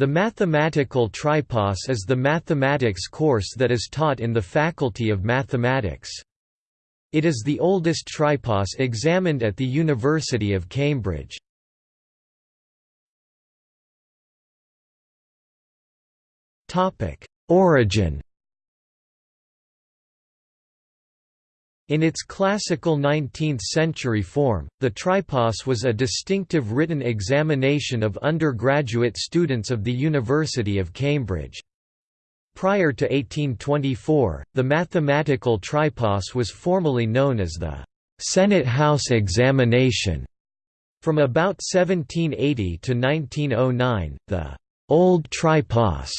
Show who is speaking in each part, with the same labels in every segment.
Speaker 1: The mathematical tripos is the mathematics course that is taught in the Faculty of Mathematics. It is the oldest tripos examined at the University of Cambridge. Origin In its classical 19th-century form, the tripos was a distinctive written examination of undergraduate students of the University of Cambridge. Prior to 1824, the mathematical tripos was formally known as the Senate House Examination. From about 1780 to 1909, the Old Tripos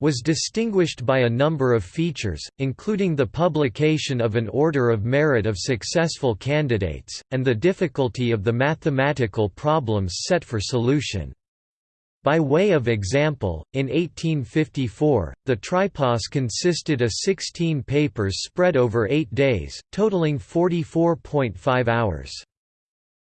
Speaker 1: was distinguished by a number of features, including the publication of an order of merit of successful candidates, and the difficulty of the mathematical problems set for solution. By way of example, in 1854, the tripos consisted of 16 papers spread over eight days, totaling 44.5 hours.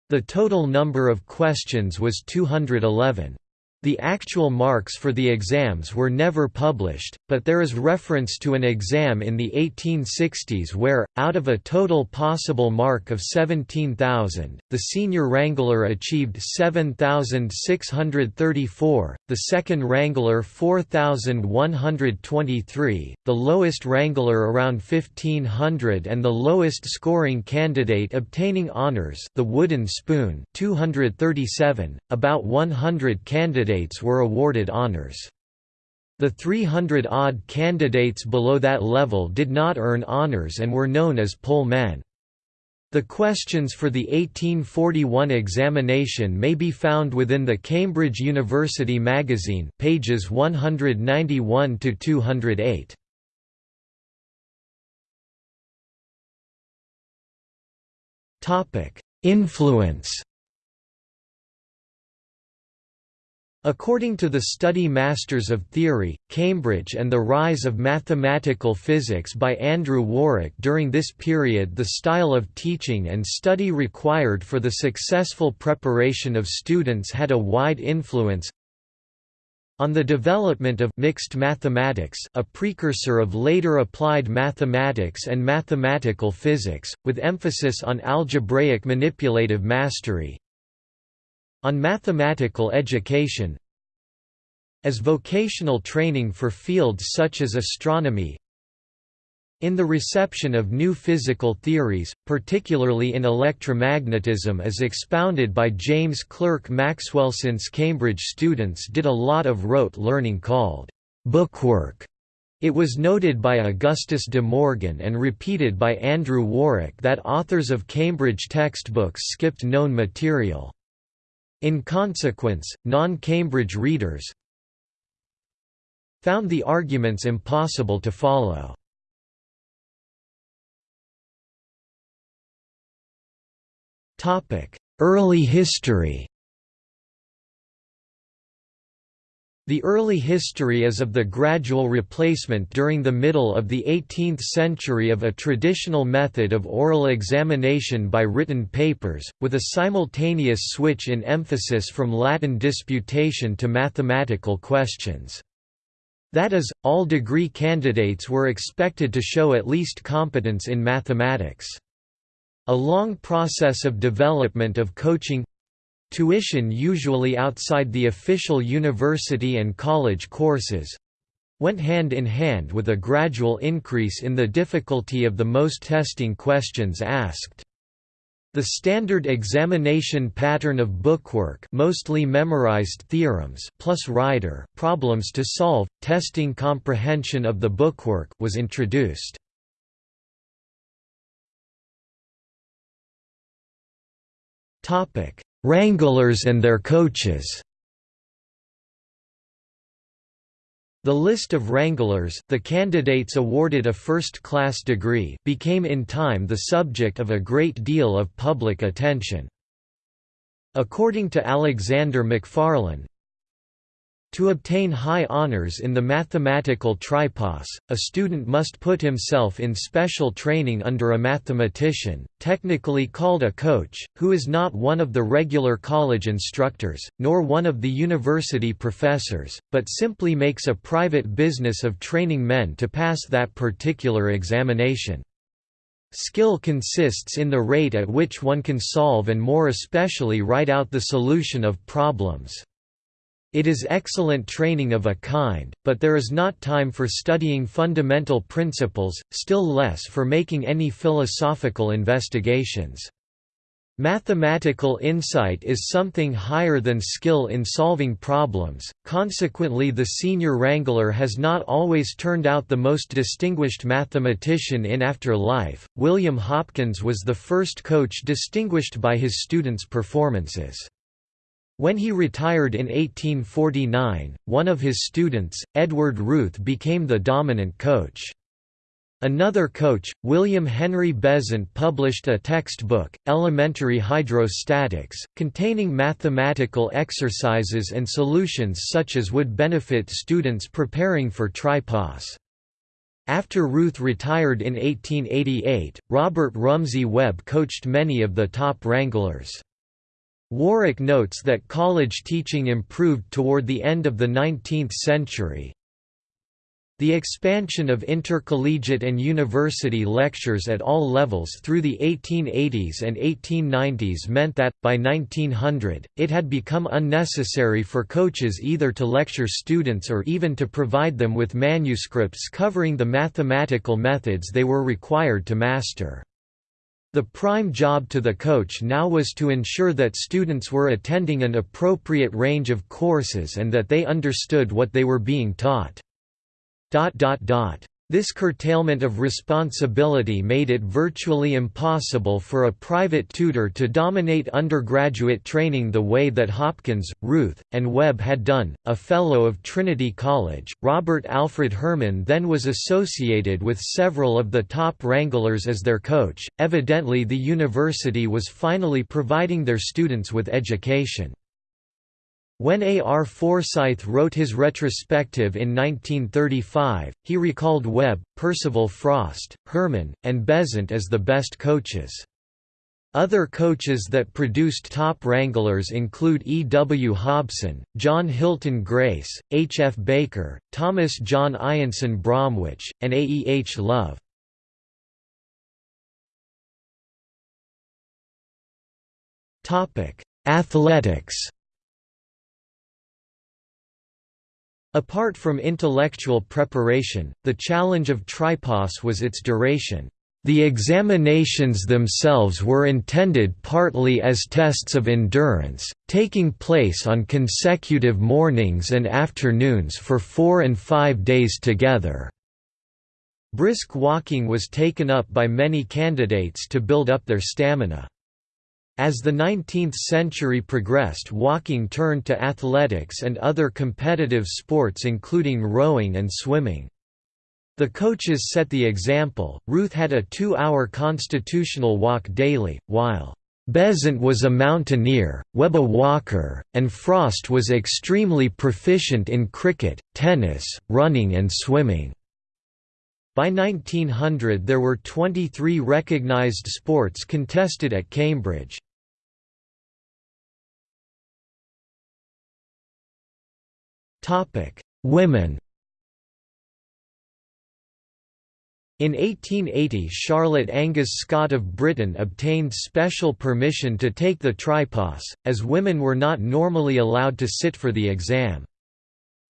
Speaker 1: The total number of questions was 211. The actual marks for the exams were never published, but there is reference to an exam in the 1860s where, out of a total possible mark of 17,000, the senior wrangler achieved 7,634, the second wrangler 4,123, the lowest wrangler around 1,500 and the lowest scoring candidate obtaining honours the wooden spoon 237, about 100 candidates candidates were awarded honors. The 300-odd candidates below that level did not earn honors and were known as poll men. The questions for the 1841 examination may be found within the Cambridge University magazine pages 191 to 208. Topic: Influence According to the Study Masters of Theory, Cambridge and the Rise of Mathematical Physics by Andrew Warwick during this period the style of teaching and study required for the successful preparation of students had a wide influence on the development of mixed mathematics a precursor of later applied mathematics and mathematical physics, with emphasis on algebraic manipulative mastery, on mathematical education as vocational training for fields such as astronomy in the reception of new physical theories, particularly in electromagnetism as expounded by James Clerk Maxwell. Since Cambridge students did a lot of rote learning called bookwork. It was noted by Augustus de Morgan and repeated by Andrew Warwick that authors of Cambridge textbooks skipped known material. In consequence, non-Cambridge readers found the arguments impossible to follow. Early history The early history is of the gradual replacement during the middle of the 18th century of a traditional method of oral examination by written papers, with a simultaneous switch in emphasis from Latin disputation to mathematical questions. That is, all degree candidates were expected to show at least competence in mathematics. A long process of development of coaching Tuition usually outside the official university and college courses went hand in hand with a gradual increase in the difficulty of the most testing questions asked. The standard examination pattern of bookwork mostly memorized theorems plus rider problems to solve, testing comprehension of the bookwork was introduced. Wranglers and their coaches The list of wranglers the candidates awarded a first-class degree became in time the subject of a great deal of public attention. According to Alexander Macfarlane, To obtain high honors in the mathematical tripos, a student must put himself in special training under a mathematician, technically called a coach, who is not one of the regular college instructors, nor one of the university professors, but simply makes a private business of training men to pass that particular examination. Skill consists in the rate at which one can solve and more especially write out the solution of problems. It is excellent training of a kind, but there is not time for studying fundamental principles, still less for making any philosophical investigations. Mathematical insight is something higher than skill in solving problems, consequently the senior wrangler has not always turned out the most distinguished mathematician in after life. William Hopkins was the first coach distinguished by his students' performances. When he retired in 1849, one of his students, Edward Routh became the dominant coach. Another coach, William Henry Besant published a textbook, Elementary Hydrostatics, containing mathematical exercises and solutions such as would benefit students preparing for tripos. After Routh retired in 1888, Robert Rumsey Webb coached many of the top wranglers. Warwick notes that college teaching improved toward the end of the 19th century. The expansion of intercollegiate and university lectures at all levels through the 1880s and 1890s meant that, by 1900, it had become unnecessary for coaches either to lecture students or even to provide them with manuscripts covering the mathematical methods they were required to master. The prime job to the coach now was to ensure that students were attending an appropriate range of courses and that they understood what they were being taught. This curtailment of responsibility made it virtually impossible for a private tutor to dominate undergraduate training the way that Hopkins, Routh, and Webb had done. A Fellow of Trinity College, Robert Alfred Herman then was associated with several of the top wranglers as their coach. Evidently, the university was finally providing their students with education. When A. R. Forsyth wrote his retrospective in 1935, he recalled Webb, Percival Frost, Herman, and Besant as the best coaches. Other coaches that produced top wranglers include E. W. Hobson, John Hilton Grace, H. F. Baker, Thomas John I'Anson Bromwich, and A. E. H. Love. Athletics Apart from intellectual preparation, the challenge of tripos was its duration. The examinations themselves were intended partly as tests of endurance, taking place on consecutive mornings and afternoons for four and five days together. Brisk walking was taken up by many candidates to build up their stamina. As the 19th century progressed walking turned to athletics and other competitive sports including rowing and swimming. The coaches set the example, Routh had a two-hour constitutional walk daily, while Besant was a mountaineer, Webb a walker, and Frost was extremely proficient in cricket, tennis, running and swimming. By 1900 there were 23 recognized sports contested at Cambridge. Women In 1880 Charlotte Angas Scott of Britain obtained special permission to take the tripos, as women were not normally allowed to sit for the exam.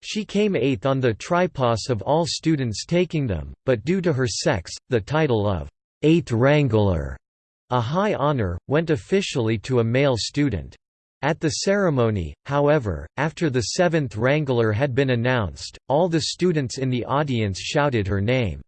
Speaker 1: She came eighth on the tripos of all students taking them, but due to her sex, the title of eighth wrangler, a high honor, went officially to a male student. At the ceremony, however, after the seventh wrangler had been announced, all the students in the audience shouted her name.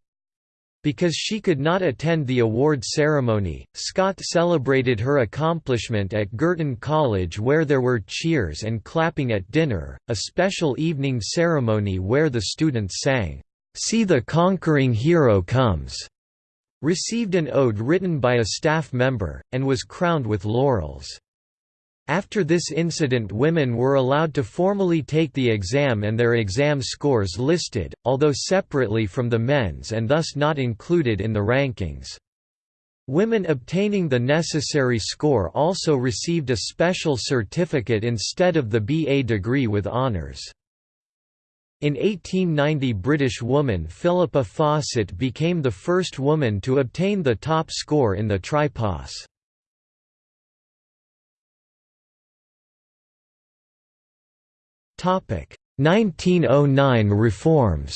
Speaker 1: Because she could not attend the award ceremony, Scott celebrated her accomplishment at Girton College where there were cheers and clapping at dinner, a special evening ceremony where the students sang, "'See the Conquering Hero Comes' received an ode written by a staff member, and was crowned with laurels. After this incident women were allowed to formally take the exam and their exam scores listed, although separately from the men's and thus not included in the rankings. Women obtaining the necessary score also received a special certificate instead of the BA degree with honours. In 1890 British woman Philippa Fawcett became the first woman to obtain the top score in the Tripos. 1909 reforms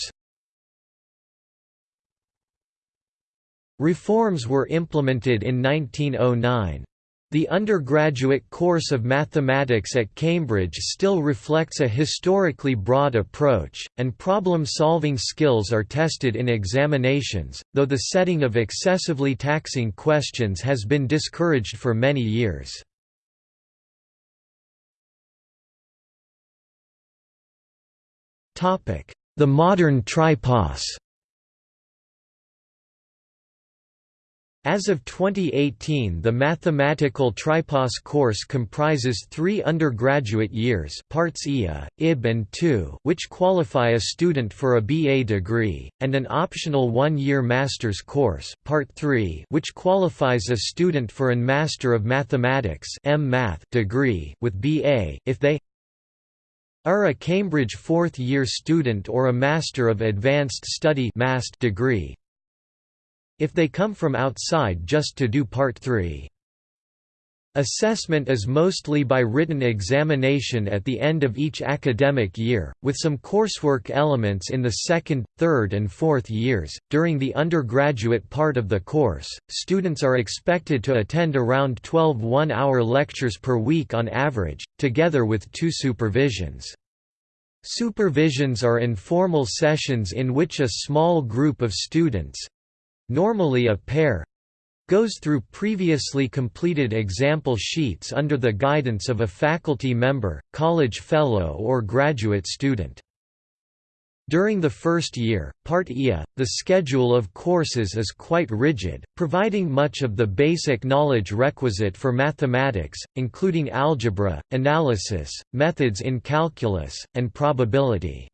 Speaker 1: Reforms were implemented in 1909. The undergraduate course of mathematics at Cambridge still reflects a historically broad approach, and problem-solving skills are tested in examinations, though the setting of excessively taxing questions has been discouraged for many years. The modern tripos As of 2018 the mathematical tripos course comprises three undergraduate years parts IA, IB and II which qualify a student for a BA degree, and an optional one-year master's course part 3 which qualifies a student for an Master of Mathematics degree with BA, if they are a Cambridge fourth-year student or a Master of Advanced Study degree, if they come from outside just to do Part 3. Assessment is mostly by written examination at the end of each academic year, with some coursework elements in the second, third, and fourth years. During the undergraduate part of the course, students are expected to attend around 12 one hour lectures per week on average, together with two supervisions. Supervisions are informal sessions in which a small group of students, normally a pair goes through previously completed example sheets under the guidance of a faculty member, college fellow or graduate student. During the first year, Part IA, the schedule of courses is quite rigid, providing much of the basic knowledge requisite for mathematics, including algebra, analysis, methods in calculus, and probability.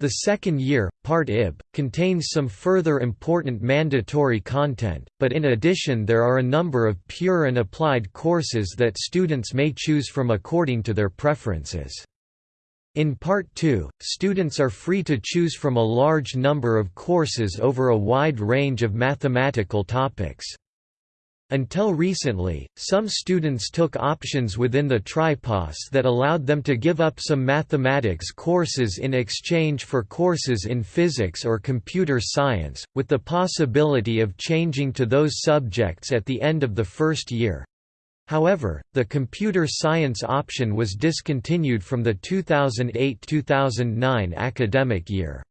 Speaker 1: The second year, Part IB, contains some further important mandatory content, but in addition there are a number of pure and applied courses that students may choose from according to their preferences. In Part 2, students are free to choose from a large number of courses over a wide range of mathematical topics. Until recently, some students took options within the Tripos that allowed them to give up some mathematics courses in exchange for courses in physics or computer science, with the possibility of changing to those subjects at the end of the first year. However, the computer science option was discontinued from the 2008–2009 academic year.